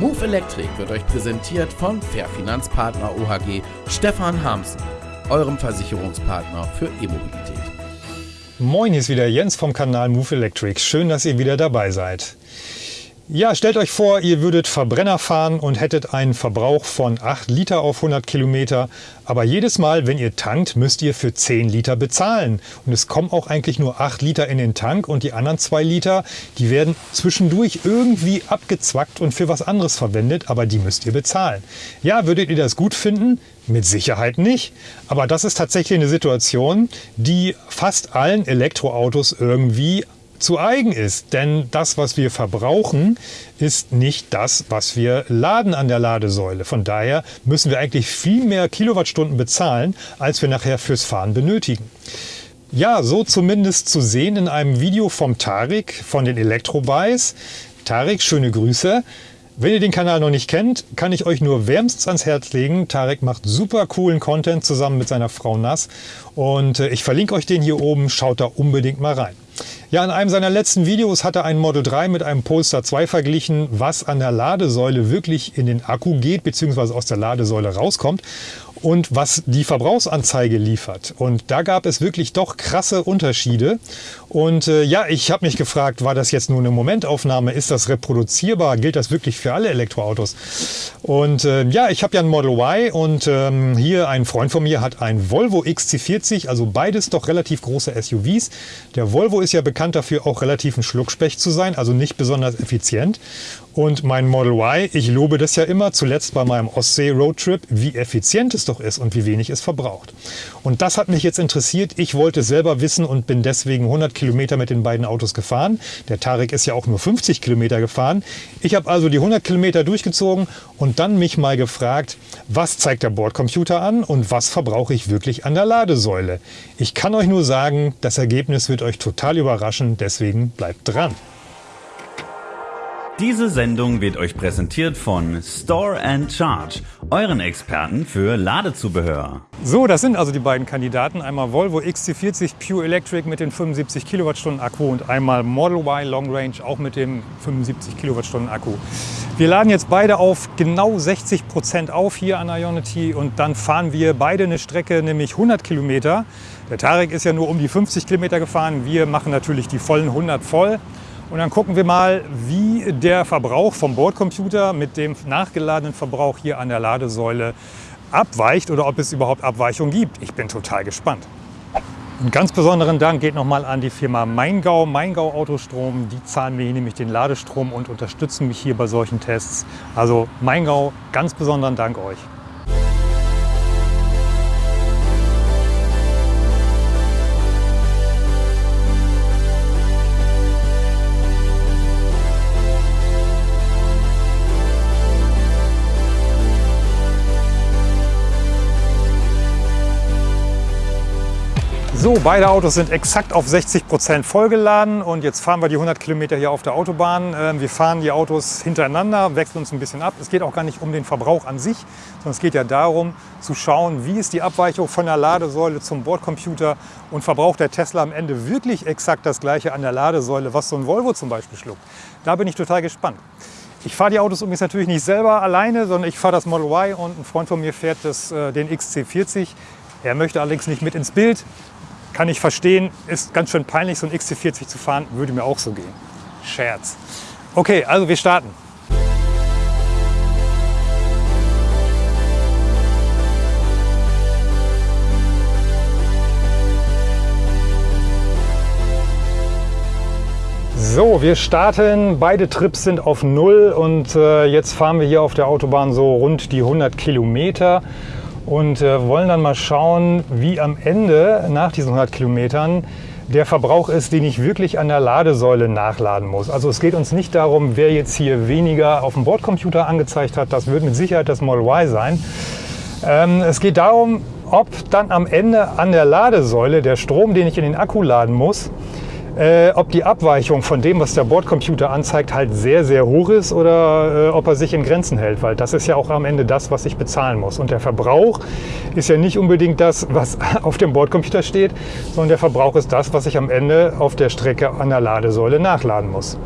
Move Electric wird euch präsentiert von Fair Finanzpartner OHG Stefan Hamsen, eurem Versicherungspartner für E-Mobilität. Moin, hier ist wieder Jens vom Kanal Move Electric. Schön, dass ihr wieder dabei seid. Ja, stellt euch vor, ihr würdet Verbrenner fahren und hättet einen Verbrauch von 8 Liter auf 100 Kilometer. Aber jedes Mal, wenn ihr tankt, müsst ihr für 10 Liter bezahlen. Und es kommen auch eigentlich nur 8 Liter in den Tank und die anderen 2 Liter, die werden zwischendurch irgendwie abgezwackt und für was anderes verwendet, aber die müsst ihr bezahlen. Ja, würdet ihr das gut finden? Mit Sicherheit nicht. Aber das ist tatsächlich eine Situation, die fast allen Elektroautos irgendwie zu eigen ist. Denn das, was wir verbrauchen, ist nicht das, was wir laden an der Ladesäule. Von daher müssen wir eigentlich viel mehr Kilowattstunden bezahlen, als wir nachher fürs Fahren benötigen. Ja, so zumindest zu sehen in einem Video vom Tarik von den Elektrobuys. Tarik, schöne Grüße. Wenn ihr den Kanal noch nicht kennt, kann ich euch nur wärmstens ans Herz legen. Tarek macht super coolen Content zusammen mit seiner Frau Nass und äh, ich verlinke euch den hier oben. Schaut da unbedingt mal rein. Ja, in einem seiner letzten Videos hat er ein Model 3 mit einem Polestar 2 verglichen, was an der Ladesäule wirklich in den Akku geht bzw. aus der Ladesäule rauskommt und was die Verbrauchsanzeige liefert. Und da gab es wirklich doch krasse Unterschiede. Und äh, ja, ich habe mich gefragt, war das jetzt nur eine Momentaufnahme? Ist das reproduzierbar? Gilt das wirklich für alle Elektroautos? Und äh, ja, ich habe ja ein Model Y und ähm, hier ein Freund von mir hat ein Volvo XC40, also beides doch relativ große SUVs. Der Volvo ist ja bekannt dafür, auch relativ ein Schluckspecht zu sein, also nicht besonders effizient. Und mein Model Y, ich lobe das ja immer, zuletzt bei meinem Ostsee-Roadtrip, wie effizient es doch ist und wie wenig es verbraucht. Und das hat mich jetzt interessiert. Ich wollte selber wissen und bin deswegen 100 Kilometer mit den beiden Autos gefahren. Der Tarek ist ja auch nur 50 Kilometer gefahren. Ich habe also die 100 Kilometer durchgezogen und dann mich mal gefragt, was zeigt der Bordcomputer an und was verbrauche ich wirklich an der Ladesäule. Ich kann euch nur sagen, das Ergebnis wird euch total überraschen, deswegen bleibt dran. Diese Sendung wird euch präsentiert von Store and Charge, euren Experten für Ladezubehör. So, das sind also die beiden Kandidaten. Einmal Volvo XC40 Pure Electric mit den 75 Kilowattstunden Akku und einmal Model Y Long Range auch mit dem 75 Kilowattstunden Akku. Wir laden jetzt beide auf genau 60 Prozent auf hier an Ionity und dann fahren wir beide eine Strecke, nämlich 100 Kilometer. Der Tarek ist ja nur um die 50 Kilometer gefahren. Wir machen natürlich die vollen 100 voll. Und dann gucken wir mal, wie der Verbrauch vom Bordcomputer mit dem nachgeladenen Verbrauch hier an der Ladesäule abweicht oder ob es überhaupt Abweichungen gibt. Ich bin total gespannt. Einen ganz besonderen Dank geht nochmal an die Firma Maingau, Maingau Autostrom. Die zahlen mir hier nämlich den Ladestrom und unterstützen mich hier bei solchen Tests. Also Maingau, ganz besonderen Dank euch. So, beide Autos sind exakt auf 60 Prozent vollgeladen und jetzt fahren wir die 100 Kilometer hier auf der Autobahn. Ähm, wir fahren die Autos hintereinander, wechseln uns ein bisschen ab. Es geht auch gar nicht um den Verbrauch an sich, sondern es geht ja darum zu schauen, wie ist die Abweichung von der Ladesäule zum Bordcomputer und verbraucht der Tesla am Ende wirklich exakt das gleiche an der Ladesäule, was so ein Volvo zum Beispiel schluckt. Da bin ich total gespannt. Ich fahre die Autos übrigens natürlich nicht selber alleine, sondern ich fahre das Model Y und ein Freund von mir fährt das, äh, den XC40. Er möchte allerdings nicht mit ins Bild. Kann ich verstehen, ist ganz schön peinlich, so ein XC40 zu fahren, würde mir auch so gehen. Scherz. Okay, also wir starten. So, wir starten. Beide Trips sind auf Null und äh, jetzt fahren wir hier auf der Autobahn so rund die 100 Kilometer und äh, wollen dann mal schauen, wie am Ende nach diesen 100 Kilometern der Verbrauch ist, den ich wirklich an der Ladesäule nachladen muss. Also es geht uns nicht darum, wer jetzt hier weniger auf dem Bordcomputer angezeigt hat. Das wird mit Sicherheit das Model Y sein. Ähm, es geht darum, ob dann am Ende an der Ladesäule der Strom, den ich in den Akku laden muss, äh, ob die Abweichung von dem, was der Bordcomputer anzeigt, halt sehr, sehr hoch ist oder äh, ob er sich in Grenzen hält, weil das ist ja auch am Ende das, was ich bezahlen muss. Und der Verbrauch ist ja nicht unbedingt das, was auf dem Bordcomputer steht, sondern der Verbrauch ist das, was ich am Ende auf der Strecke an der Ladesäule nachladen muss.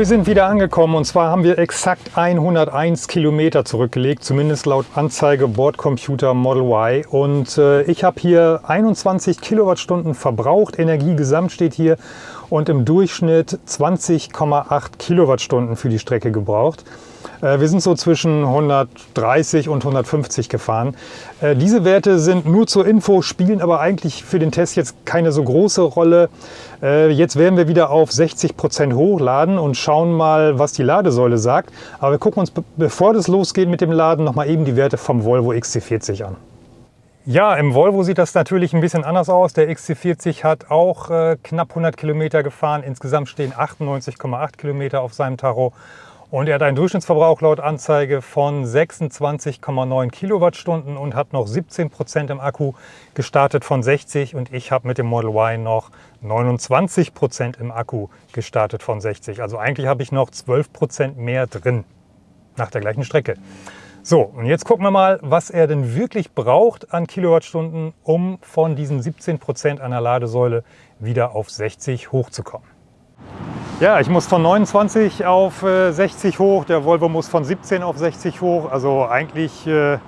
Wir sind wieder angekommen und zwar haben wir exakt 101 Kilometer zurückgelegt, zumindest laut Anzeige Bordcomputer Model Y. Und äh, ich habe hier 21 Kilowattstunden verbraucht, Energie gesamt steht hier und im Durchschnitt 20,8 Kilowattstunden für die Strecke gebraucht. Äh, wir sind so zwischen 130 und 150 gefahren. Äh, diese Werte sind nur zur Info, spielen aber eigentlich für den Test jetzt keine so große Rolle. Äh, jetzt werden wir wieder auf 60 Prozent hochladen und schauen mal, was die Ladesäule sagt. Aber wir gucken uns, bevor das losgeht mit dem Laden, noch mal eben die Werte vom Volvo XC40 an. Ja, im Volvo sieht das natürlich ein bisschen anders aus. Der XC40 hat auch äh, knapp 100 Kilometer gefahren. Insgesamt stehen 98,8 Kilometer auf seinem Tacho. Und er hat einen Durchschnittsverbrauch laut Anzeige von 26,9 Kilowattstunden und hat noch 17 Prozent im Akku gestartet von 60 und ich habe mit dem Model Y noch 29 Prozent im Akku gestartet von 60. Also eigentlich habe ich noch 12 Prozent mehr drin nach der gleichen Strecke. So, und jetzt gucken wir mal, was er denn wirklich braucht an Kilowattstunden, um von diesen 17 Prozent einer Ladesäule wieder auf 60 hochzukommen. Ja, ich muss von 29 auf äh, 60 hoch, der Volvo muss von 17 auf 60 hoch. Also eigentlich äh,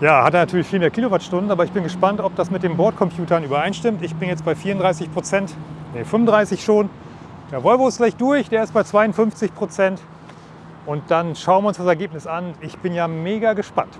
ja, hat er natürlich viel mehr Kilowattstunden, aber ich bin gespannt, ob das mit den Bordcomputern übereinstimmt. Ich bin jetzt bei 34 Prozent, nee, 35 schon. Der Volvo ist gleich durch, der ist bei 52 Prozent. Und dann schauen wir uns das Ergebnis an. Ich bin ja mega gespannt.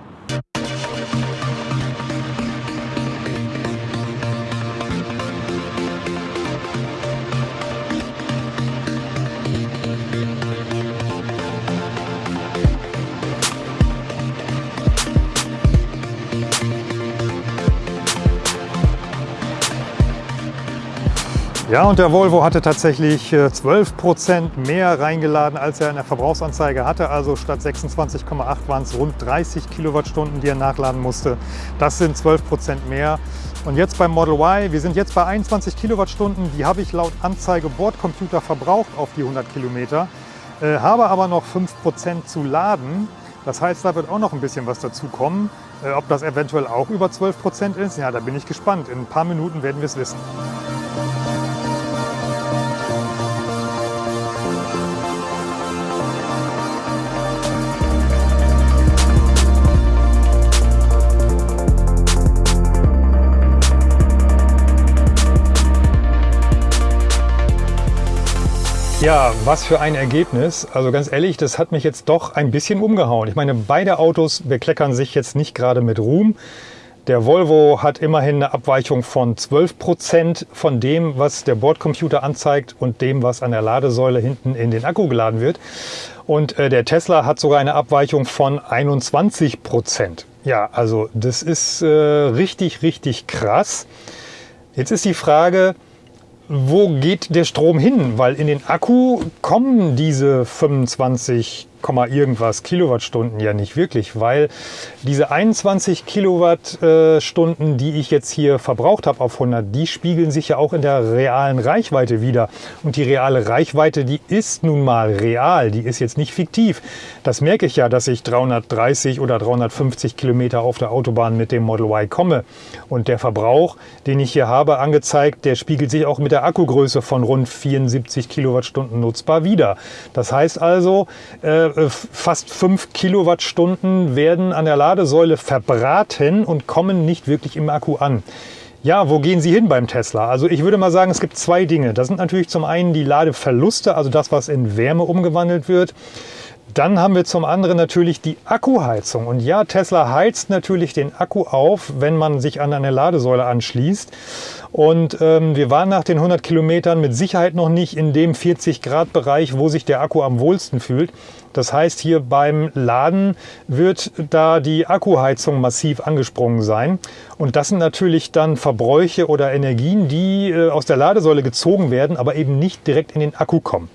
Ja, und der Volvo hatte tatsächlich 12 äh, Prozent mehr reingeladen, als er in der Verbrauchsanzeige hatte. Also statt 26,8 waren es rund 30 Kilowattstunden, die er nachladen musste. Das sind 12 Prozent mehr. Und jetzt beim Model Y, wir sind jetzt bei 21 Kilowattstunden. Die habe ich laut Anzeige Bordcomputer verbraucht auf die 100 Kilometer, äh, habe aber noch 5 Prozent zu laden. Das heißt, da wird auch noch ein bisschen was dazu kommen. Äh, ob das eventuell auch über 12 Prozent ist, ja, da bin ich gespannt. In ein paar Minuten werden wir es wissen. Ja, was für ein Ergebnis. Also ganz ehrlich, das hat mich jetzt doch ein bisschen umgehauen. Ich meine, beide Autos bekleckern sich jetzt nicht gerade mit Ruhm. Der Volvo hat immerhin eine Abweichung von 12 Prozent von dem, was der Bordcomputer anzeigt und dem, was an der Ladesäule hinten in den Akku geladen wird. Und äh, der Tesla hat sogar eine Abweichung von 21 Prozent. Ja, also das ist äh, richtig, richtig krass. Jetzt ist die Frage, wo geht der Strom hin? Weil in den Akku kommen diese 25 irgendwas Kilowattstunden ja nicht wirklich, weil diese 21 Kilowattstunden, die ich jetzt hier verbraucht habe auf 100, die spiegeln sich ja auch in der realen Reichweite wieder. Und die reale Reichweite, die ist nun mal real, die ist jetzt nicht fiktiv. Das merke ich ja, dass ich 330 oder 350 Kilometer auf der Autobahn mit dem Model Y komme. Und der Verbrauch, den ich hier habe angezeigt, der spiegelt sich auch mit der Akkugröße von rund 74 Kilowattstunden nutzbar wieder. Das heißt also, äh, äh, fast 5 Kilowattstunden werden an der Ladesäule verbraten und kommen nicht wirklich im Akku an. Ja, wo gehen Sie hin beim Tesla? Also ich würde mal sagen, es gibt zwei Dinge. Das sind natürlich zum einen die Ladeverluste, also das, was in Wärme umgewandelt wird. Dann haben wir zum anderen natürlich die Akkuheizung. Und ja, Tesla heizt natürlich den Akku auf, wenn man sich an eine Ladesäule anschließt. Und ähm, wir waren nach den 100 Kilometern mit Sicherheit noch nicht in dem 40 Grad Bereich, wo sich der Akku am wohlsten fühlt. Das heißt, hier beim Laden wird da die Akkuheizung massiv angesprungen sein. Und das sind natürlich dann Verbräuche oder Energien, die äh, aus der Ladesäule gezogen werden, aber eben nicht direkt in den Akku kommen.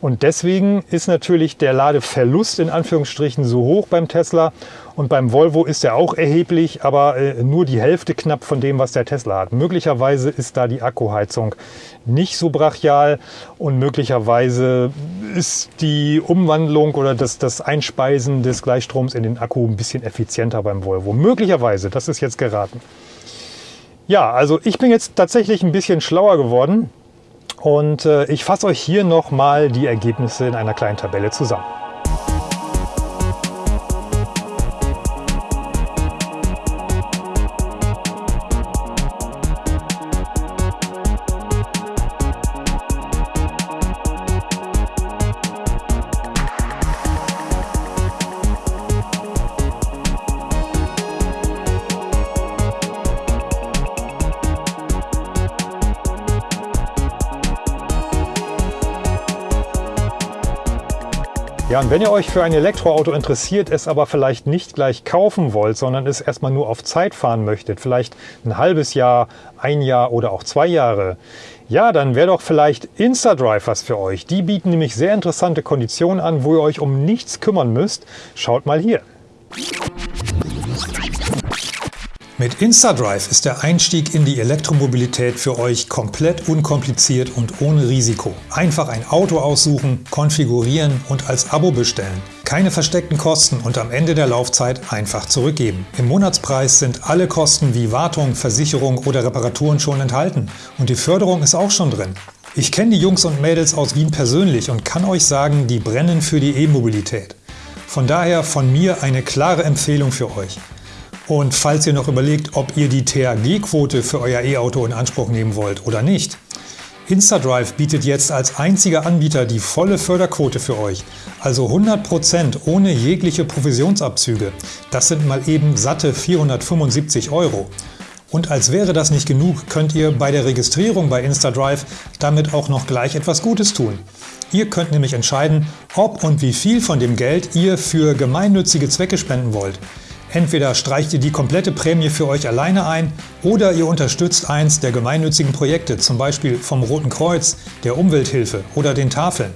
Und deswegen ist natürlich der Ladeverlust in Anführungsstrichen so hoch beim Tesla. Und beim Volvo ist er auch erheblich, aber äh, nur die Hälfte knapp von dem, was der Tesla hat. Möglicherweise ist da die Akkuheizung nicht so brachial und möglicherweise ist die Umwandlung oder das, das Einspeisen des Gleichstroms in den Akku ein bisschen effizienter beim Volvo. Möglicherweise, das ist jetzt geraten. Ja, also ich bin jetzt tatsächlich ein bisschen schlauer geworden Und äh, ich fasse euch hier nochmal die Ergebnisse in einer kleinen Tabelle zusammen. Ja, und wenn ihr euch für ein Elektroauto interessiert, es aber vielleicht nicht gleich kaufen wollt, sondern es erstmal nur auf Zeit fahren möchtet, vielleicht ein halbes Jahr, ein Jahr oder auch zwei Jahre, ja, dann wäre doch vielleicht InstaDrive was für euch. Die bieten nämlich sehr interessante Konditionen an, wo ihr euch um nichts kümmern müsst. Schaut mal hier. Mit InstaDrive ist der Einstieg in die Elektromobilität für euch komplett unkompliziert und ohne Risiko. Einfach ein Auto aussuchen, konfigurieren und als Abo bestellen. Keine versteckten Kosten und am Ende der Laufzeit einfach zurückgeben. Im Monatspreis sind alle Kosten wie Wartung, Versicherung oder Reparaturen schon enthalten und die Förderung ist auch schon drin. Ich kenne die Jungs und Mädels aus Wien persönlich und kann euch sagen, die brennen für die E-Mobilität. Von daher von mir eine klare Empfehlung für euch. Und falls ihr noch überlegt, ob ihr die THG-Quote für euer E-Auto in Anspruch nehmen wollt oder nicht, InstaDrive bietet jetzt als einziger Anbieter die volle Förderquote für euch, also 100% ohne jegliche Provisionsabzüge. Das sind mal eben satte 475 Euro. Und als wäre das nicht genug, könnt ihr bei der Registrierung bei InstaDrive damit auch noch gleich etwas Gutes tun. Ihr könnt nämlich entscheiden, ob und wie viel von dem Geld ihr für gemeinnützige Zwecke spenden wollt. Entweder streicht ihr die komplette Prämie für euch alleine ein oder ihr unterstützt eins der gemeinnützigen Projekte, zum Beispiel vom Roten Kreuz, der Umwelthilfe oder den Tafeln.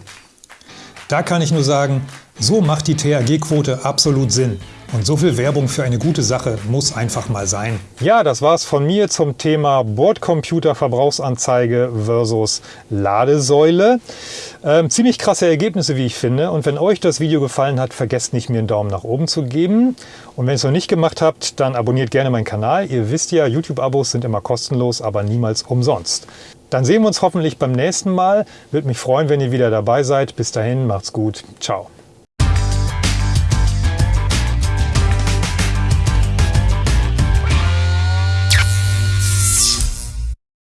Da kann ich nur sagen, so macht die THG-Quote absolut Sinn. Und so viel Werbung für eine gute Sache muss einfach mal sein. Ja, das war's von mir zum Thema Bordcomputer-Verbrauchsanzeige versus Ladesäule. Ähm, ziemlich krasse Ergebnisse, wie ich finde. Und wenn euch das Video gefallen hat, vergesst nicht, mir einen Daumen nach oben zu geben. Und wenn ihr es noch nicht gemacht habt, dann abonniert gerne meinen Kanal. Ihr wisst ja, YouTube-Abos sind immer kostenlos, aber niemals umsonst. Dann sehen wir uns hoffentlich beim nächsten Mal. Würde mich freuen, wenn ihr wieder dabei seid. Bis dahin, macht's gut. Ciao.